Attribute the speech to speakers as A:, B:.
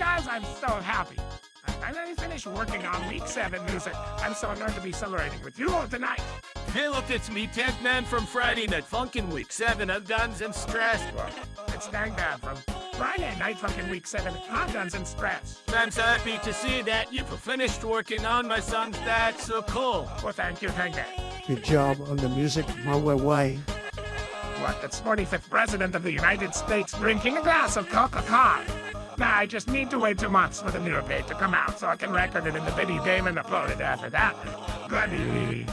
A: Well, guys, I'm so happy. I finally finished working on week seven music. I'm so honored to be celebrating with you all tonight.
B: Hey, look, it's me, Tank Man from Friday Night Funkin' Week 7 of Guns and Stress.
A: It's Dangbad from Friday Night Funkin' Week 7 Hot Guns and Stress.
B: I'm so happy to see that you've finished working on my songs. That's so cool.
A: Well, thank you, Dangbad.
C: Good job on the music, Maui Way.
A: What, the 45th President of the United States drinking a glass of Coca-Cola? I just need to wait two months for the new update to come out so I can record it in the video game and upload it after that. Goody.